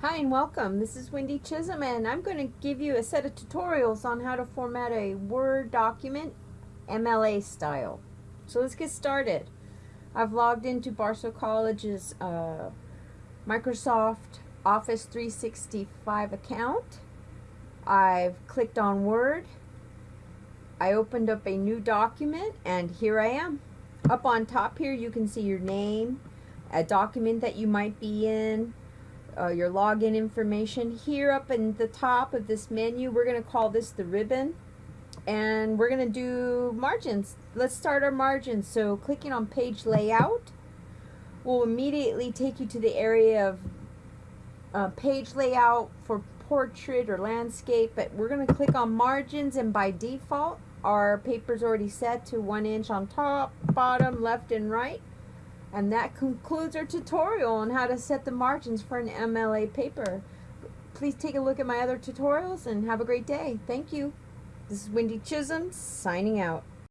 Hi and welcome. This is Wendy Chisholm and I'm going to give you a set of tutorials on how to format a Word document MLA style. So let's get started. I've logged into Barstow College's uh, Microsoft Office 365 account. I've clicked on Word. I opened up a new document and here I am. Up on top here you can see your name, a document that you might be in, uh, your login information. Here up in the top of this menu, we're going to call this the ribbon. And we're going to do margins. Let's start our margins. So clicking on page layout will immediately take you to the area of uh, page layout for portrait or landscape. But we're going to click on margins and by default our paper's already set to one inch on top, bottom, left, and right. And that concludes our tutorial on how to set the margins for an MLA paper. Please take a look at my other tutorials and have a great day. Thank you. This is Wendy Chisholm signing out.